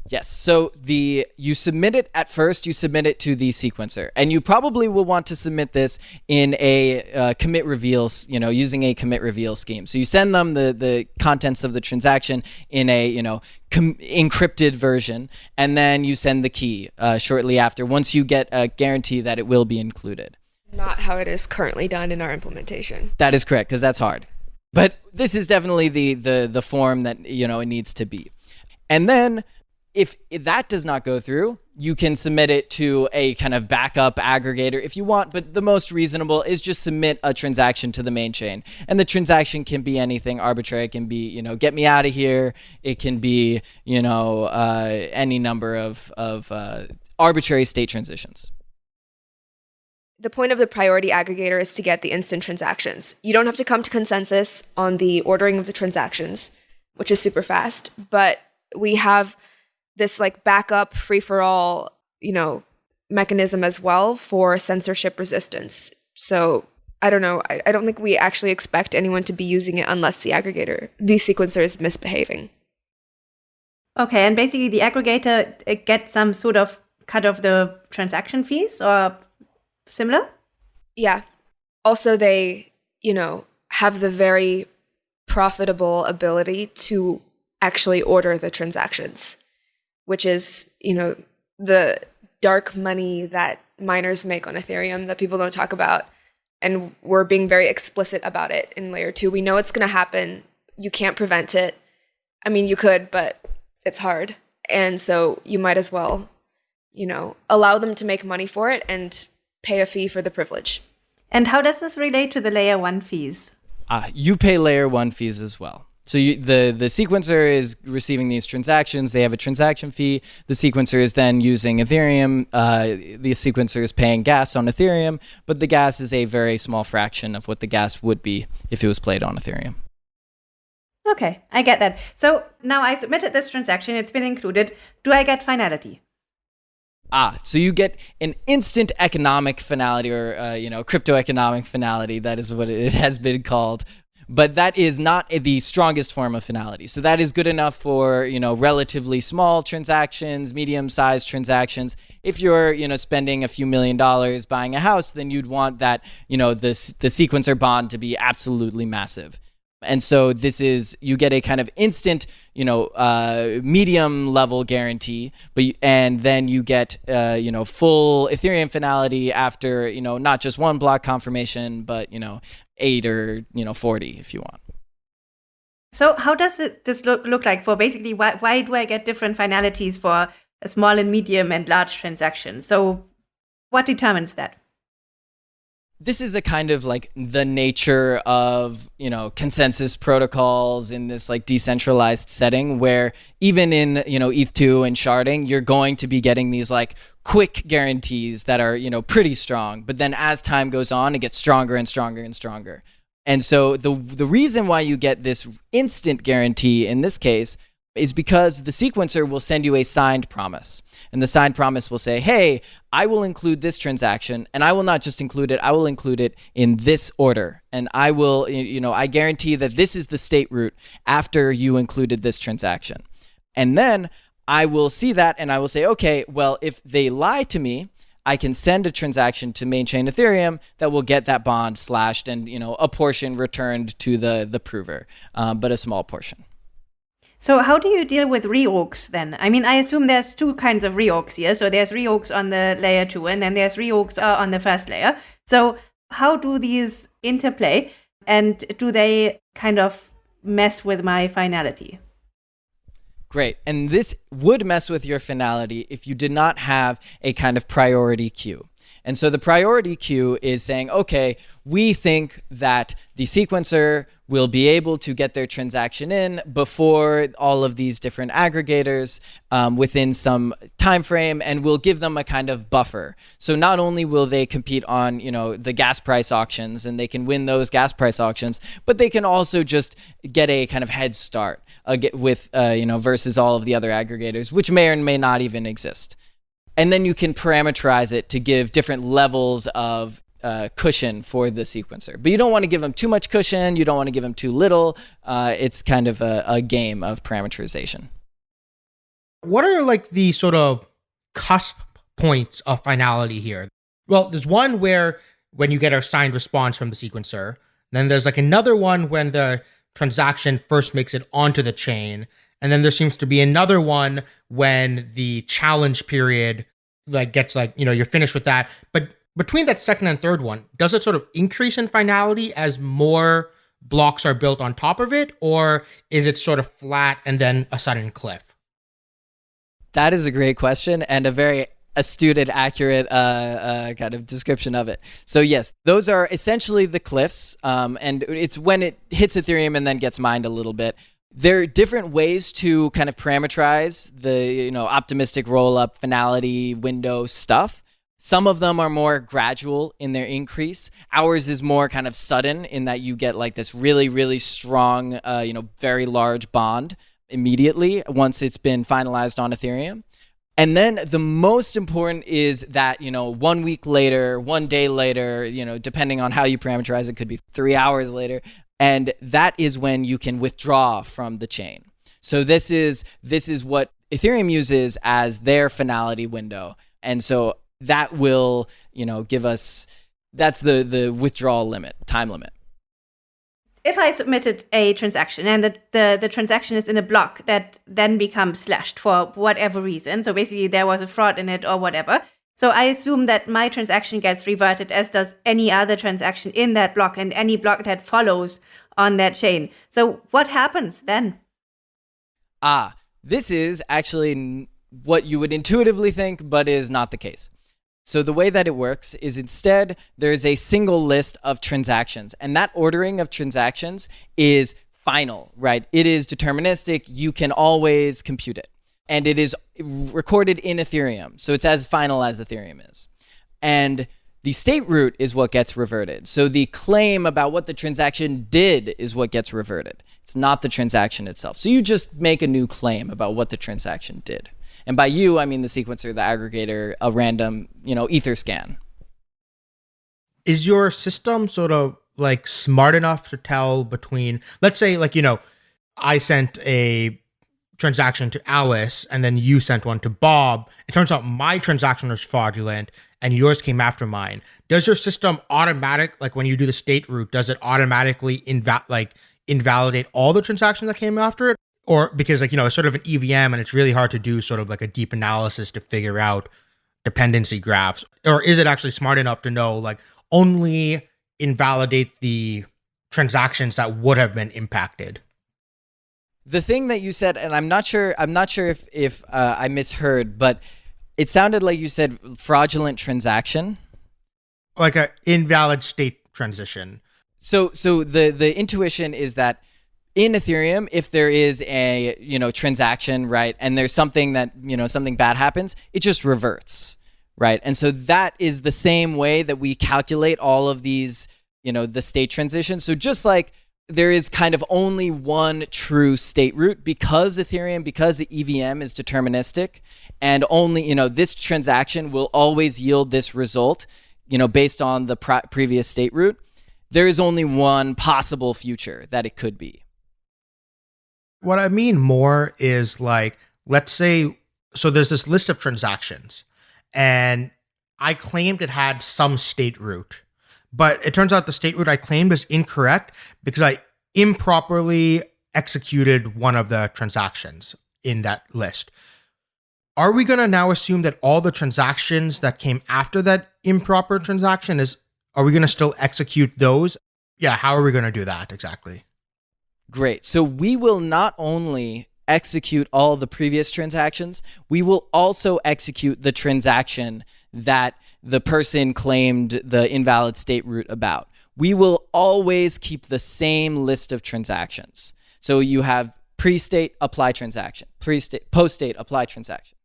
Yes. So the you submit it at first. You submit it to the sequencer, and you probably will want to submit this in a uh, commit reveals. You know, using a commit reveal scheme. So you send them the the contents of the transaction in a you know encrypted version, and then you send the key uh, shortly after. Once you get a guarantee that it will be included. Not how it is currently done in our implementation. That is correct, because that's hard. But this is definitely the the the form that you know it needs to be. And then if, that does not go through, you can submit it to a kind of backup aggregator if you want, but the most reasonable is just submit a transaction to the main chain. And the transaction can be anything arbitrary. It can be, you know, get me out of here. It can be, you know, uh, any number of, of uh, arbitrary state transitions. The point of the priority aggregator is to get the instant transactions. You don't have to come to consensus on the ordering of the transactions, which is super fast, but we have this like backup free for all, you know, mechanism as well for censorship resistance. So I don't know. I, I don't think we actually expect anyone to be using it unless the aggregator, the sequencer is misbehaving. Okay, and basically the aggregator gets some sort of cut of the transaction fees or similar? Yeah. Also, they, you know, have the very profitable ability to actually order the transactions which is, you know, the dark money that miners make on Ethereum that people don't talk about. And we're being very explicit about it in layer two. We know it's going to happen. You can't prevent it. I mean, you could, but it's hard. And so you might as well, you know, allow them to make money for it and pay a fee for the privilege. And how does this relate to the layer one fees? Uh, you pay layer one fees as well. So you, the the sequencer is receiving these transactions. They have a transaction fee. The sequencer is then using Ethereum. Uh, the sequencer is paying gas on Ethereum, but the gas is a very small fraction of what the gas would be if it was played on Ethereum. Okay, I get that. So now I submitted this transaction. It's been included. Do I get finality? Ah, so you get an instant economic finality, or uh, you know, crypto economic finality. That is what it has been called but that is not the strongest form of finality. So that is good enough for, you know, relatively small transactions, medium-sized transactions. If you're, you know, spending a few million dollars buying a house, then you'd want that, you know, this the sequencer bond to be absolutely massive. And so this is you get a kind of instant, you know, uh, medium level guarantee, but and then you get uh, you know full Ethereum finality after you know not just one block confirmation, but you know eight or you know forty if you want. So how does it, this look look like for basically why why do I get different finalities for a small and medium and large transactions? So what determines that? This is a kind of like the nature of you know consensus protocols in this like decentralized setting where even in you know eth2 and sharding you're going to be getting these like quick guarantees that are you know pretty strong but then as time goes on it gets stronger and stronger and stronger. And so the the reason why you get this instant guarantee in this case is because the sequencer will send you a signed promise. And the signed promise will say, hey, I will include this transaction, and I will not just include it, I will include it in this order. And I will, you know, I guarantee that this is the state root after you included this transaction. And then I will see that and I will say, okay, well, if they lie to me, I can send a transaction to main chain Ethereum that will get that bond slashed and you know a portion returned to the the prover, um, but a small portion. So how do you deal with reorgs then? I mean, I assume there's two kinds of reorgs here. So there's reorgs on the layer two, and then there's reorgs uh, on the first layer. So how do these interplay, and do they kind of mess with my finality? Great. And this would mess with your finality if you did not have a kind of priority queue. And so the priority queue is saying, okay, we think that the sequencer will be able to get their transaction in before all of these different aggregators um, within some time frame, and we'll give them a kind of buffer. So not only will they compete on, you know, the gas price auctions and they can win those gas price auctions, but they can also just get a kind of head start uh, with, uh, you know, versus all of the other aggregators, which may or may not even exist and then you can parameterize it to give different levels of uh, cushion for the sequencer. But you don't want to give them too much cushion. You don't want to give them too little. Uh, it's kind of a, a game of parameterization. What are like the sort of cusp points of finality here? Well, there's one where when you get a signed response from the sequencer, then there's like another one when the transaction first makes it onto the chain, and then there seems to be another one when the challenge period like gets like, you know, you're finished with that. But between that second and third one, does it sort of increase in finality as more blocks are built on top of it, or is it sort of flat and then a sudden cliff? That is a great question and a very astute and accurate uh, uh, kind of description of it. So yes, those are essentially the cliffs, um, and it's when it hits Ethereum and then gets mined a little bit there are different ways to kind of parameterize the you know optimistic roll up finality window stuff. Some of them are more gradual in their increase. Ours is more kind of sudden in that you get like this really really strong uh, you know very large bond immediately once it's been finalized on ethereum. And then the most important is that, you know, one week later, one day later, you know, depending on how you parameterize it, could be three hours later, and that is when you can withdraw from the chain. So this is this is what Ethereum uses as their finality window. And so that will, you know, give us that's the the withdrawal limit, time limit. If I submitted a transaction and the, the, the transaction is in a block that then becomes slashed for whatever reason, so basically there was a fraud in it or whatever, so I assume that my transaction gets reverted as does any other transaction in that block and any block that follows on that chain. So what happens then? Ah, this is actually what you would intuitively think, but is not the case. So the way that it works is instead there's a single list of transactions, and that ordering of transactions is final, right? It is deterministic. You can always compute it and it is recorded in Ethereum. So it's as final as Ethereum is. And the state root is what gets reverted. So the claim about what the transaction did is what gets reverted. It's not the transaction itself. So you just make a new claim about what the transaction did. And by you, I mean the sequencer, the aggregator, a random, you know, Etherscan. Is your system sort of like smart enough to tell between, let's say, like, you know, I sent a transaction to Alice and then you sent one to Bob, it turns out my transaction was fraudulent and yours came after mine. Does your system automatic like when you do the state root, does it automatically inva- like invalidate all the transactions that came after it? Or because like, you know, it's sort of an EVM and it's really hard to do sort of like a deep analysis to figure out dependency graphs. Or is it actually smart enough to know like only invalidate the transactions that would have been impacted? The thing that you said, and I'm not sure, I'm not sure if if uh, I misheard, but it sounded like you said fraudulent transaction, like a invalid state transition. So, so the the intuition is that in Ethereum, if there is a you know transaction, right, and there's something that you know something bad happens, it just reverts, right, and so that is the same way that we calculate all of these you know the state transitions. So just like there is kind of only one true state root because Ethereum, because the EVM is deterministic, and only, you know, this transaction will always yield this result, you know, based on the previous state root. There is only one possible future that it could be. What I mean more is like, let's say, so there's this list of transactions, and I claimed it had some state root but it turns out the state root I claimed is incorrect because I improperly executed one of the transactions in that list. Are we going to now assume that all the transactions that came after that improper transaction is are we going to still execute those? Yeah, how are we going to do that exactly? Great. So we will not only execute all the previous transactions, we will also execute the transaction that the person claimed the invalid state root about. We will always keep the same list of transactions. So you have pre-state apply transaction, pre-state post-state apply transaction.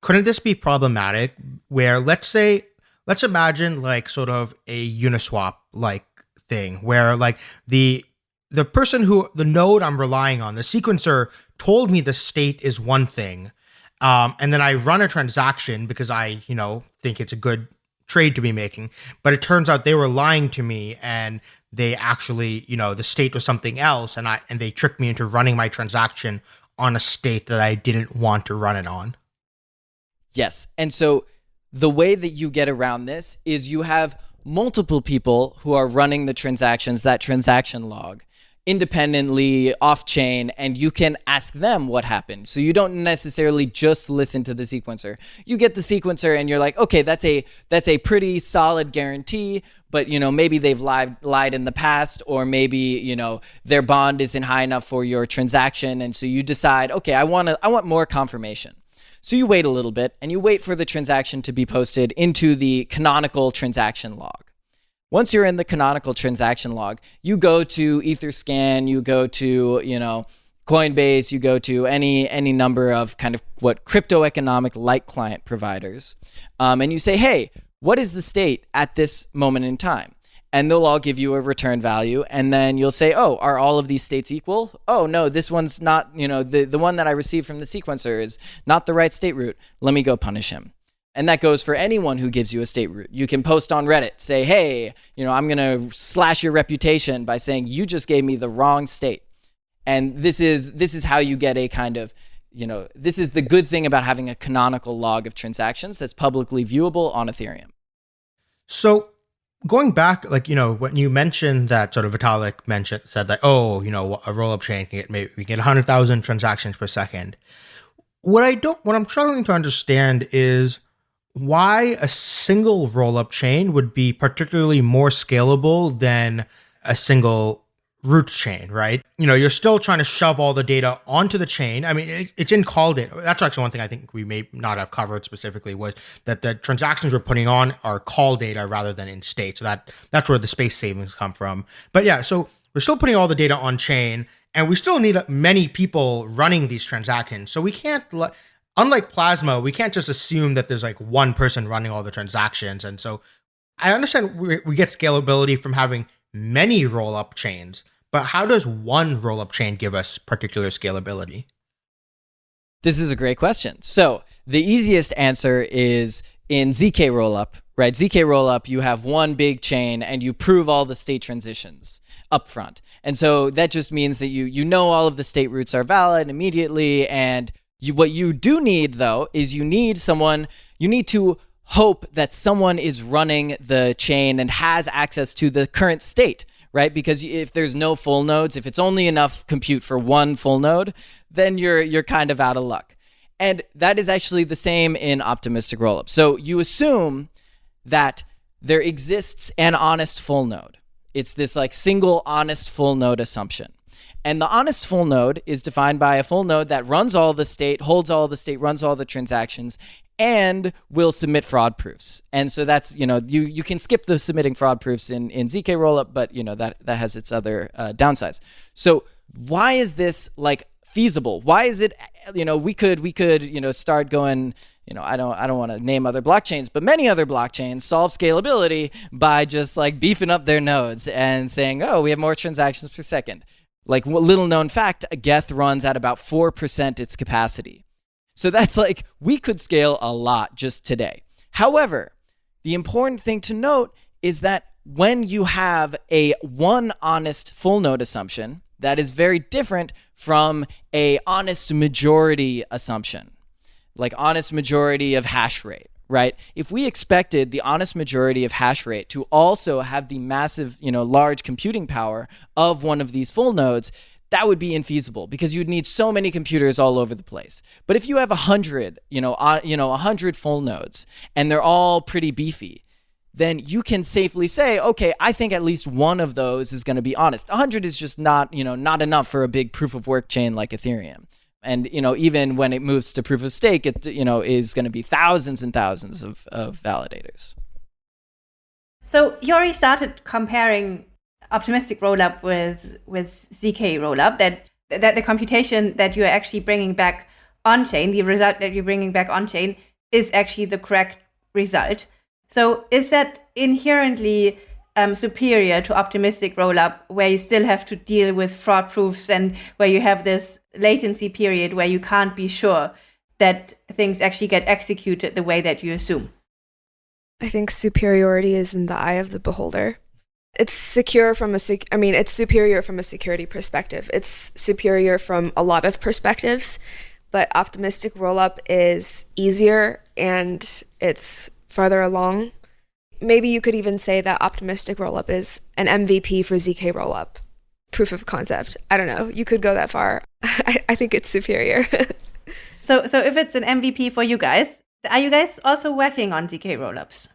Couldn't this be problematic where let's say let's imagine like sort of a Uniswap like thing where like the the person who the node I'm relying on, the sequencer told me the state is one thing. Um, and then I run a transaction because I, you know, think it's a good trade to be making. But it turns out they were lying to me and they actually, you know, the state was something else and I and they tricked me into running my transaction on a state that I didn't want to run it on. Yes. And so the way that you get around this is you have multiple people who are running the transactions, that transaction log independently off chain and you can ask them what happened. So you don't necessarily just listen to the sequencer. You get the sequencer and you're like, "Okay, that's a that's a pretty solid guarantee, but you know, maybe they've lied lied in the past or maybe, you know, their bond isn't high enough for your transaction and so you decide, "Okay, I want to I want more confirmation." So you wait a little bit and you wait for the transaction to be posted into the canonical transaction log. Once you're in the canonical transaction log, you go to Etherscan, you go to, you know, Coinbase, you go to any any number of kind of what crypto economic light client providers, um, and you say, hey, what is the state at this moment in time? And they'll all give you a return value, and then you'll say, oh, are all of these states equal? Oh no, this one's not. You know, the the one that I received from the sequencer is not the right state root. Let me go punish him. And that goes for anyone who gives you a state root. You can post on Reddit, say, hey, you know, I'm going to slash your reputation by saying you just gave me the wrong state. And this is this is how you get a kind of, you know, this is the good thing about having a canonical log of transactions that's publicly viewable on Ethereum. So going back, like, you know, when you mentioned that sort of Vitalik mentioned, said that, oh, you know, a roll up chain can get maybe we get 100,000 transactions per second. What I don't, what I'm struggling to understand is, why a single rollup chain would be particularly more scalable than a single root chain, right? You know, you're still trying to shove all the data onto the chain. I mean, it, it's in call data. That's actually one thing I think we may not have covered specifically was that the transactions we're putting on are call data rather than in state. So that that's where the space savings come from. But yeah, so we're still putting all the data on chain and we still need many people running these transactions. So we can't let unlike Plasma, we can't just assume that there's like one person running all the transactions. And so I understand we, we get scalability from having many roll up chains, but how does one roll up chain give us particular scalability? This is a great question. So the easiest answer is in ZK rollup, right? ZK rollup, you have one big chain and you prove all the state transitions upfront. And so that just means that you you know all of the state roots are valid immediately and you, what you do need, though, is you need someone, you need to hope that someone is running the chain and has access to the current state, right? Because if there's no full nodes, if it's only enough compute for one full node, then you're you're kind of out of luck. And that is actually the same in optimistic rollup. So you assume that there exists an honest full node. It's this like single honest full node assumption. And the honest full node is defined by a full node that runs all the state, holds all the state, runs all the transactions, and will submit fraud proofs. And so that's, you know, you, you can skip the submitting fraud proofs in, in ZK rollup, but, you know, that, that has its other uh, downsides. So why is this like feasible? Why is it, you know, we could, we could, you know, start going, you know, I don't I don't want to name other blockchains, but many other blockchains solve scalability by just like beefing up their nodes and saying, "Oh, we have more transactions per second. Like little known fact, a Geth runs at about 4% its capacity. So that's like we could scale a lot just today. However, the important thing to note is that when you have a one honest full node assumption, that is very different from a honest majority assumption, like honest majority of hash rate right? If we expected the honest majority of hash rate to also have the massive, you know, large computing power of one of these full nodes, that would be infeasible because you'd need so many computers all over the place. But if you have a hundred, you know, uh, you know, a hundred full nodes, and they're all pretty beefy, then you can safely say, okay, I think at least one of those is going to be honest. A hundred is just not, you know, not enough for a big proof of work chain like Ethereum. And you know, even when it moves to proof of stake, it you know is going to be thousands and thousands of, of validators. So you already started comparing optimistic rollup with with zk rollup. That that the computation that you are actually bringing back on chain, the result that you're bringing back on chain, is actually the correct result. So is that inherently um, superior to optimistic rollup, where you still have to deal with fraud proofs and where you have this latency period where you can't be sure that things actually get executed the way that you assume? I think superiority is in the eye of the beholder. It's secure from a sec- I mean, it's superior from a security perspective. It's superior from a lot of perspectives, but optimistic rollup is easier and it's farther along. Maybe you could even say that optimistic rollup is an MVP for ZK rollup. Proof of concept. I don't know. You could go that far. [laughs] I, I think it's superior. [laughs] so, so if it's an MVP for you guys, are you guys also working on ZK rollups?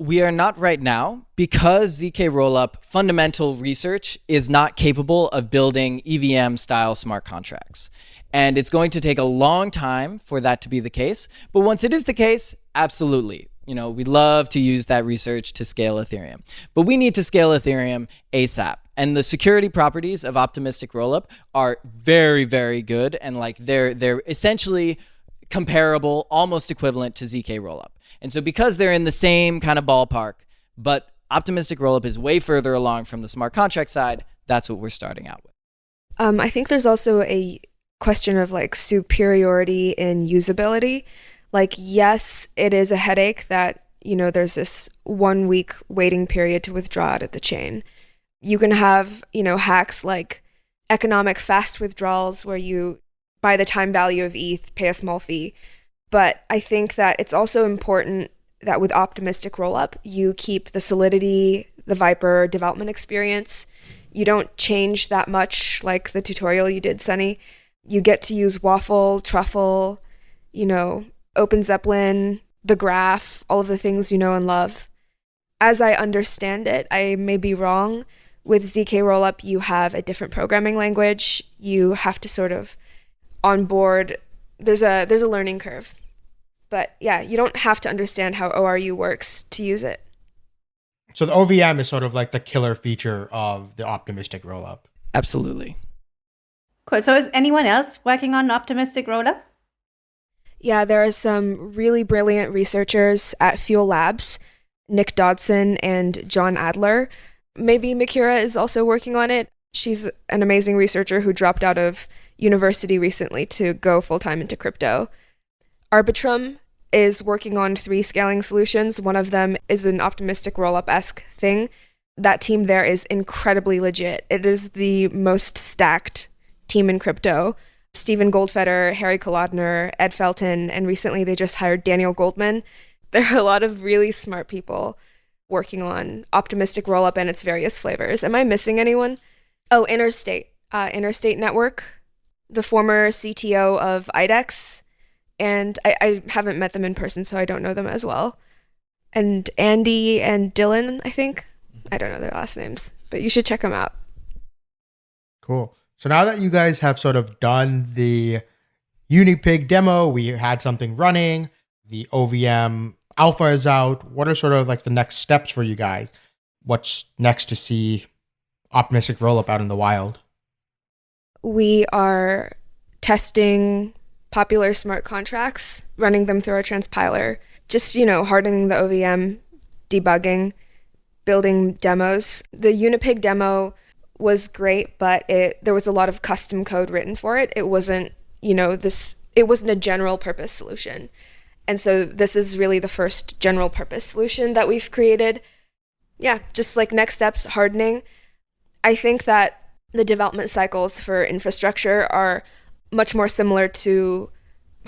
We are not right now because ZK Rollup fundamental research is not capable of building EVM style smart contracts. And it's going to take a long time for that to be the case. But once it is the case, absolutely. You know, we love to use that research to scale Ethereum. But we need to scale Ethereum ASAP. And the security properties of optimistic rollup are very, very good. And like they're they're essentially comparable, almost equivalent to ZK rollup. And so because they're in the same kind of ballpark, but optimistic rollup is way further along from the smart contract side, that's what we're starting out with. Um, I think there's also a question of like superiority in usability. Like, yes, it is a headache that, you know, there's this one week waiting period to withdraw out of the chain. You can have, you know, hacks like economic fast withdrawals where you, by the time value of ETH, pay a small fee. But I think that it's also important that with optimistic rollup, you keep the solidity, the Vyper development experience. You don't change that much like the tutorial you did, Sunny. You get to use Waffle, Truffle, you know, Open Zeppelin, the graph, all of the things you know and love. As I understand it, I may be wrong. With ZK Rollup, you have a different programming language. You have to sort of onboard there's a there's a learning curve. But yeah, you don't have to understand how ORU works to use it. So the OVM is sort of like the killer feature of the optimistic rollup. Absolutely. Cool. So is anyone else working on optimistic rollup? Yeah, there are some really brilliant researchers at Fuel Labs, Nick Dodson and John Adler. Maybe Mikerah is also working on it. She's an amazing researcher who dropped out of university recently to go full time into crypto. Arbitrum is working on three scaling solutions. One of them is an optimistic rollup esque thing. That team there is incredibly legit. It is the most stacked team in crypto. Steven Goldfeder, Harry Kalodner, Ed Felten, and recently they just hired Daniel Goldman. [laughs] There are a lot of really smart people working on optimistic rollup and its various flavors. Am I missing anyone? Oh, Interstate, uh, Interstate Network the former CTO of IDEX, and I, I haven't met them in person, so I don't know them as well. And Andy and Dylan, I think. I don't know their last names, but you should check them out. Cool. So now that you guys have sort of done the Unipig demo, we had something running, the OVM alpha is out. What are sort of like the next steps for you guys? What's next to see optimistic rollup out in the wild? we are testing popular smart contracts, running them through our transpiler, just, you know, hardening the OVM, debugging, building demos. The Unipig demo was great, but it there was a lot of custom code written for it. It wasn't, you know, this it wasn't a general purpose solution. And so this is really the first general purpose solution that we've created. Yeah, just like next steps hardening. I think that the development cycles for infrastructure are much more similar to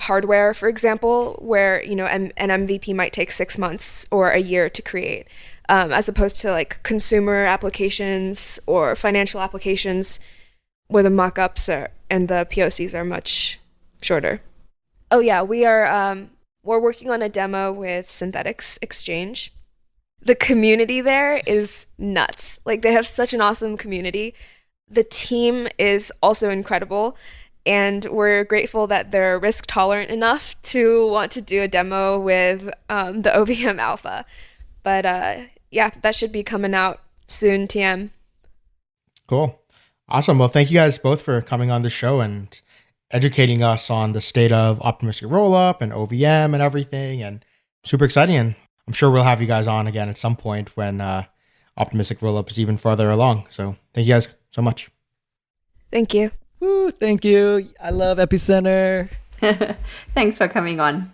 hardware, for example, where you know an, an MVP might take six months or a year to create, um, as opposed to like consumer applications or financial applications, where the mockups are and the POCs are much shorter. Oh yeah, we are um, we're working on a demo with Synthetix Exchange. The community there is nuts. Like they have such an awesome community the team is also incredible. And we're grateful that they're risk tolerant enough to want to do a demo with um, the [laughs] OVM Alpha. But uh, yeah, that should be coming out soon, TM. Cool. Awesome. Well, thank you guys both for coming on the show and educating us on the state of optimistic rollup and OVM and everything. And super exciting. And I'm sure we'll have you guys on again at some point when uh, optimistic rollup is even farther along. So thank you guys so much. Thank you. Woo, thank you. I love Epicenter. [laughs] Thanks for coming on.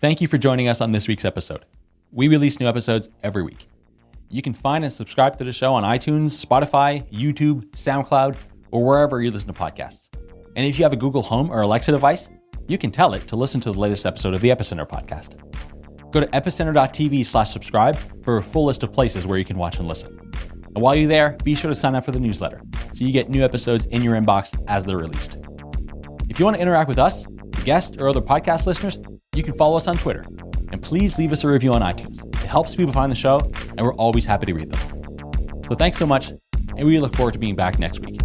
Thank you for joining us on this week's episode. We release new episodes every week. You can find and subscribe to the show on iTunes, Spotify, YouTube, SoundCloud, or wherever you listen to podcasts. And if you have a Google Home or Alexa device, you can tell it to listen to the latest episode of the Epicenter podcast. Go to epicenter.tv slash subscribe for a full list of places where you can watch and listen. And while you're there, be sure to sign up for the newsletter so you get new episodes in your inbox as they're released. If you want to interact with us, guests, or other podcast listeners, you can follow us on Twitter. And please leave us a review on iTunes. It helps people find the show, and we're always happy to read them. So thanks so much, and we look forward to being back next week.